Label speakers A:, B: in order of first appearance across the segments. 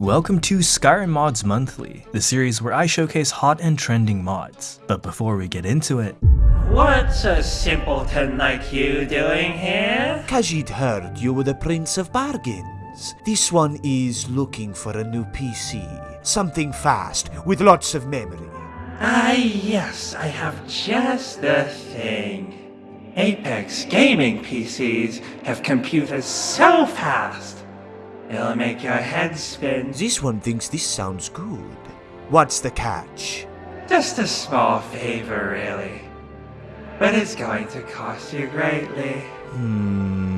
A: Welcome to Skyrim Mods Monthly, the series where I showcase hot and trending mods. But before we get into it,
B: What's a simpleton like you doing here?
C: Khajiit heard you were the Prince of Bargains. This one is looking for a new PC. Something fast, with lots of memory.
B: Ah, yes, I have just the thing. Apex gaming PCs have computers so fast, it'll make your head spin.
C: This one thinks this sounds good. What's the catch?
B: Just a small favor, really. But it's going to cost you greatly.
C: Hmm.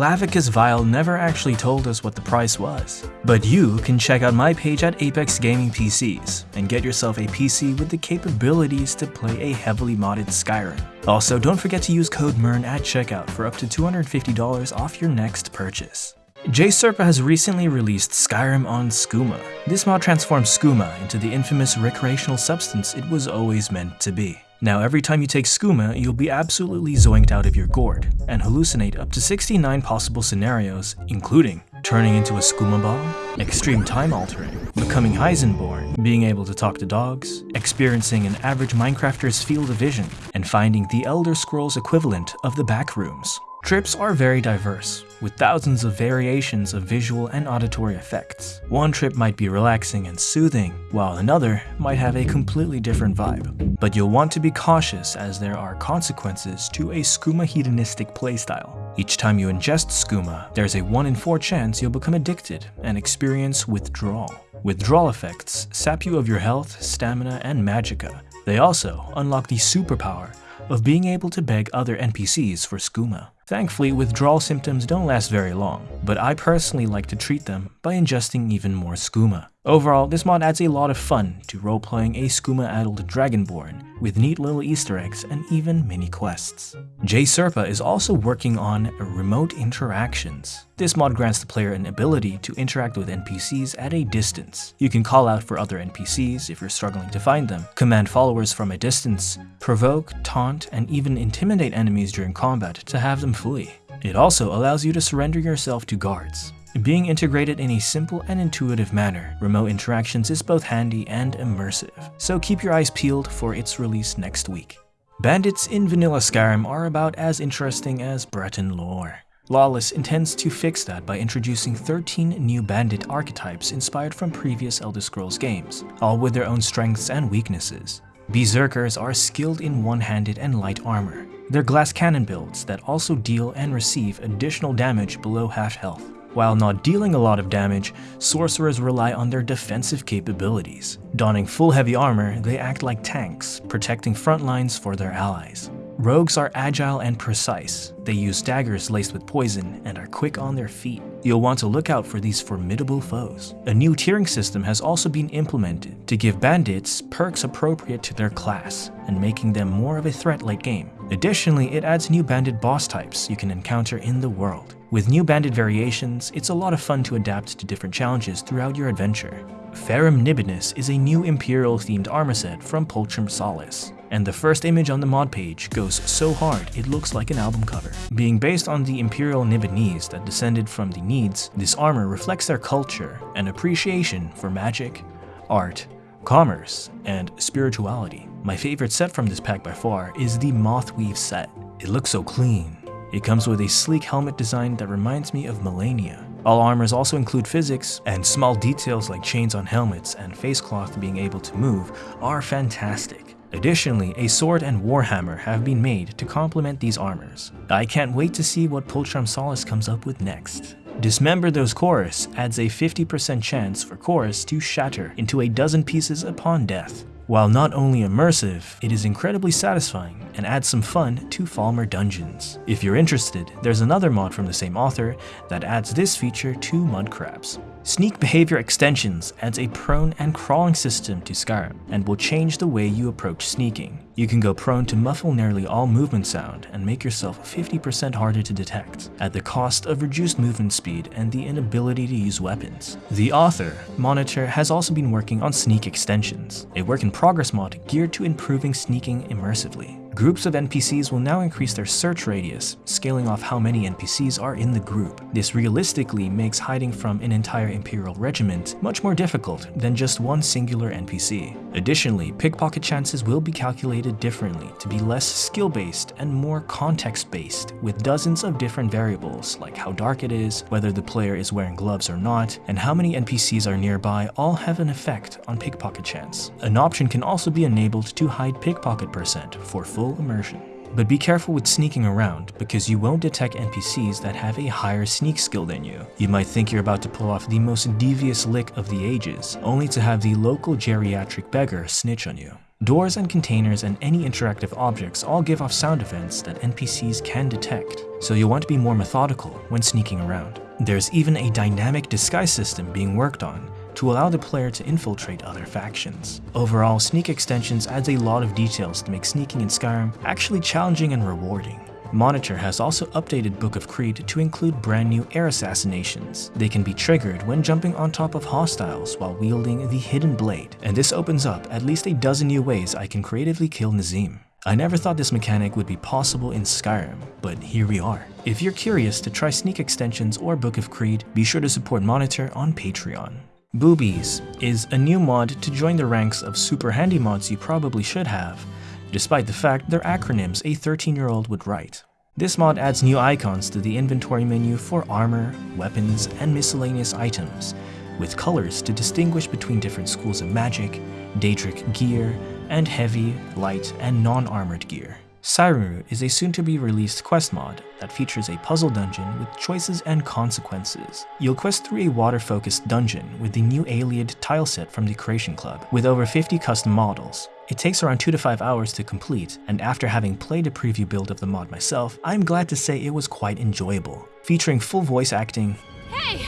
A: Clavicus Vile never actually told us what the price was. But you can check out my page at Apex Gaming PCs and get yourself a PC with the capabilities to play a heavily modded Skyrim. Also, don't forget to use code MERN at checkout for up to $250 off your next purchase. JSerpa has recently released Skyrim on Skooma. This mod transforms skooma into the infamous recreational substance it was always meant to be. Now every time you take skooma, you'll be absolutely zoinked out of your gourd, and hallucinate up to 69 possible scenarios, including turning into a skooma ball, extreme time altering, becoming Heisenborn, being able to talk to dogs, experiencing an average Minecrafter's field of vision, and finding the Elder Scrolls equivalent of the backrooms. Trips are very diverse, with thousands of variations of visual and auditory effects. One trip might be relaxing and soothing, while another might have a completely different vibe. But you'll want to be cautious as there are consequences to a skooma hedonistic playstyle. Each time you ingest skooma, there's a 1 in 4 chance you'll become addicted and experience withdrawal. Withdrawal effects sap you of your health, stamina, and magicka. They also unlock the superpower of being able to beg other NPCs for skooma. Thankfully, withdrawal symptoms don't last very long, but I personally like to treat them by ingesting even more skooma. Overall, this mod adds a lot of fun to roleplaying a skooma-addled Dragonborn, with neat little easter eggs and even mini quests. JSerpa is also working on remote interactions. This mod grants the player an ability to interact with NPCs at a distance. You can call out for other NPCs if you're struggling to find them, command followers from a distance, provoke, taunt, and even intimidate enemies during combat to have them flee. It also allows you to surrender yourself to guards. Being integrated in a simple and intuitive manner, remote interactions is both handy and immersive, so keep your eyes peeled for its release next week. Bandits in Vanilla Skyrim are about as interesting as Breton lore. Lawless intends to fix that by introducing 13 new bandit archetypes inspired from previous Elder Scrolls games, all with their own strengths and weaknesses. Berserkers are skilled in one-handed and light armor. They're glass cannon builds that also deal and receive additional damage below half health. While not dealing a lot of damage, sorcerers rely on their defensive capabilities. Donning full heavy armor, they act like tanks, protecting front lines for their allies. Rogues are agile and precise. They use daggers laced with poison and are quick on their feet. You'll want to look out for these formidable foes. A new tiering system has also been implemented to give bandits perks appropriate to their class and making them more of a threat late game. Additionally, it adds new banded boss types you can encounter in the world. With new banded variations, it's a lot of fun to adapt to different challenges throughout your adventure. Ferrum Nibinus is a new Imperial-themed armor set from Pulchrum Solace, and the first image on the mod page goes so hard it looks like an album cover. Being based on the Imperial Nibenese that descended from the Nedes, this armor reflects their culture and appreciation for magic, art, commerce, and spirituality. My favorite set from this pack by far is the Mothweave set. It looks so clean, it comes with a sleek helmet design that reminds me of Malenia. All armors also include physics, and small details like chains on helmets and face cloth being able to move are fantastic. Additionally, a sword and warhammer have been made to complement these armors. I can't wait to see what Pulchrum Solace comes up with next. Dismember Those Chaurus adds a 50% chance for Chaurus to shatter into a dozen pieces upon death. While not only immersive, it is incredibly satisfying and adds some fun to Falmer dungeons. If you're interested, there's another mod from the same author that adds this feature to Mudcrabs. Sneak Behavior Extensions adds a prone and crawling system to Skyrim and will change the way you approach sneaking. You can go prone to muffle nearly all movement sound and make yourself 50% harder to detect, at the cost of reduced movement speed and the inability to use weapons. The author, Monitor, has also been working on sneak extensions, a work in progress mod geared to improving sneaking immersively. Groups of NPCs will now increase their search radius, scaling off how many NPCs are in the group. This realistically makes hiding from an entire Imperial regiment much more difficult than just one singular NPC. Additionally, pickpocket chances will be calculated differently to be less skill-based and more context-based, with dozens of different variables like how dark it is, whether the player is wearing gloves or not, and how many NPCs are nearby all have an effect on pickpocket chance. An option can also be enabled to hide pickpocket percent for full full immersion. But be careful with sneaking around, because you won't detect NPCs that have a higher sneak skill than you. You might think you're about to pull off the most devious lick of the ages, only to have the local geriatric beggar snitch on you. Doors and containers and any interactive objects all give off sound events that NPCs can detect, so you'll want to be more methodical when sneaking around. There's even a dynamic disguise system being worked on, to allow the player to infiltrate other factions. Overall, Sneak Extensions adds a lot of details to make sneaking in Skyrim actually challenging and rewarding. Monitor has also updated Book of Creed to include brand new air assassinations. They can be triggered when jumping on top of hostiles while wielding the Hidden Blade, and this opens up at least a dozen new ways I can creatively kill Nazeem. I never thought this mechanic would be possible in Skyrim, but here we are. If you're curious to try Sneak Extensions or Book of Creed, be sure to support Monitor on Patreon. Boobies is a new mod to join the ranks of super handy mods you probably should have, despite the fact they're acronyms a 13-year-old would write. This mod adds new icons to the inventory menu for armor, weapons, and miscellaneous items, with colors to distinguish between different schools of magic, Daedric gear, and heavy, light, and non-armored gear. Skyrim is a soon-to-be-released quest mod that features a puzzle dungeon with choices and consequences. You'll quest through a water-focused dungeon with the new Ayleid tile set from the Creation Club, with over 50 custom models. It takes around 2 to 5 hours to complete, and after having played a preview build of the mod myself, I'm glad to say it was quite enjoyable, featuring full voice acting.
D: Hey!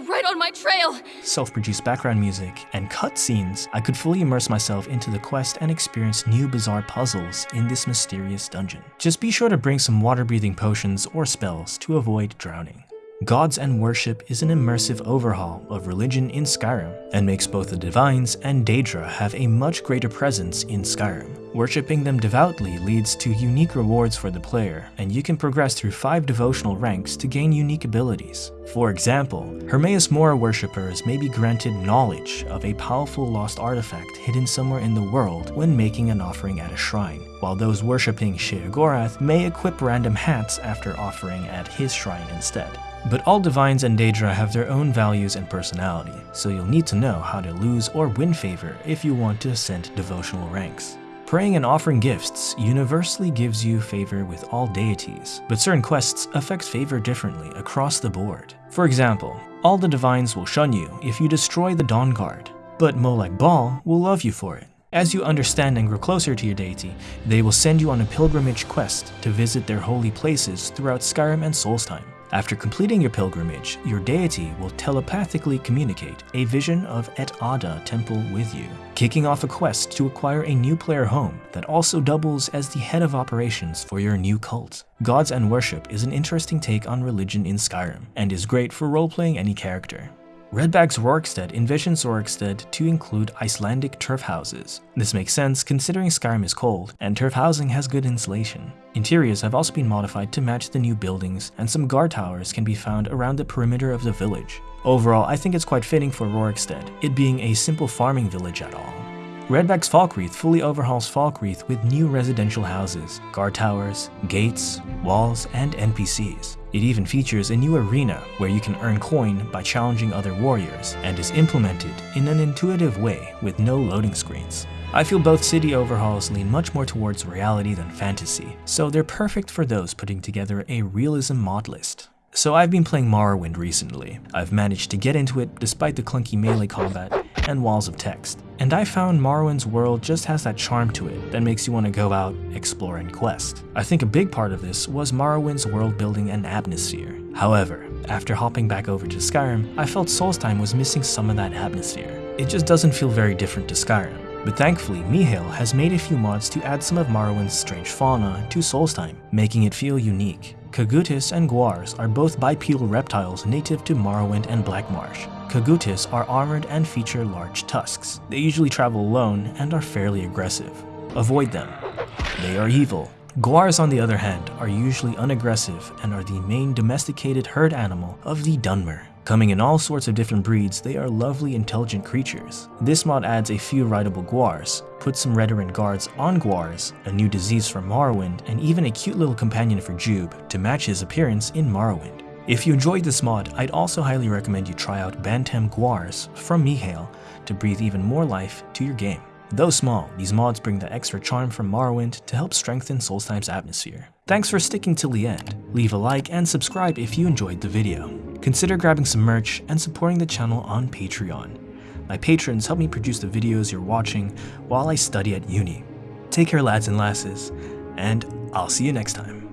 D: Right on my trail!
A: Self-produced background music and cutscenes, I could fully immerse myself into the quest and experience new bizarre puzzles in this mysterious dungeon. Just be sure to bring some water-breathing potions or spells to avoid drowning. Gods and Worship is an immersive overhaul of religion in Skyrim, and makes both the Divines and Daedra have a much greater presence in Skyrim. Worshipping them devoutly leads to unique rewards for the player, and you can progress through 5 devotional ranks to gain unique abilities. For example, Hermaeus Mora worshippers may be granted knowledge of a powerful lost artifact hidden somewhere in the world when making an offering at a shrine, while those worshipping Sheogorath may equip random hats after offering at his shrine instead. But all Divines and Daedra have their own values and personality, so you'll need to know how to lose or win favor if you want to ascend devotional ranks. Praying and offering gifts universally gives you favor with all deities, but certain quests affect favor differently across the board. For example, all the Divines will shun you if you destroy the Dawnguard, but Molag Bal will love you for it. As you understand and grow closer to your deity, they will send you on a pilgrimage quest to visit their holy places throughout Skyrim and Solstheim. After completing your pilgrimage, your deity will telepathically communicate a vision of Et Ada Temple with you, kicking off a quest to acquire a new player home that also doubles as the head of operations for your new cult. Gods and Worship is an interesting take on religion in Skyrim, and is great for roleplaying any character. Redback's Rorikstead envisions Rorikstead to include Icelandic turf houses. This makes sense considering Skyrim is cold, and turf housing has good insulation. Interiors have also been modified to match the new buildings, and some guard towers can be found around the perimeter of the village. Overall, I think it's quite fitting for Rorikstead, it being a simple farming village at all. Redback's Falkreath fully overhauls Falkreath with new residential houses, guard towers, gates, walls, and NPCs. It even features a new arena where you can earn coin by challenging other warriors, and is implemented in an intuitive way with no loading screens. I feel both city overhauls lean much more towards reality than fantasy, so they're perfect for those putting together a realism mod list. So I've been playing Morrowind recently. I've managed to get into it despite the clunky melee combat and walls of text. And I found Morrowind's world just has that charm to it that makes you want to go out, explore, and quest. I think a big part of this was Morrowind's world building and atmosphere. However, after hopping back over to Skyrim, I felt Solstheim was missing some of that atmosphere. It just doesn't feel very different to Skyrim. But thankfully, Mihail has made a few mods to add some of Morrowind's strange fauna to Solstheim, making it feel unique. Kagoutis and Guars are both bipedal reptiles native to Morrowind and Blackmarsh. Kagoutis are armored and feature large tusks. They usually travel alone and are fairly aggressive. Avoid them. They are evil. Guars on the other hand are usually unaggressive and are the main domesticated herd animal of the Dunmer. Coming in all sorts of different breeds, they are lovely intelligent creatures. This mod adds a few rideable Guars, puts some Redoran guards on Guars, a new disease for Morrowind, and even a cute little companion for Jube to match his appearance in Morrowind. If you enjoyed this mod, I'd also highly recommend you try out Bantam Guars from Mihail to breathe even more life to your game. Though small, these mods bring the extra charm from Morrowind to help strengthen Solstheim's atmosphere. Thanks for sticking till the end. Leave a like and subscribe if you enjoyed the video. Consider grabbing some merch and supporting the channel on Patreon. My patrons help me produce the videos you're watching while I study at uni. Take care lads and lasses, and I'll see you next time.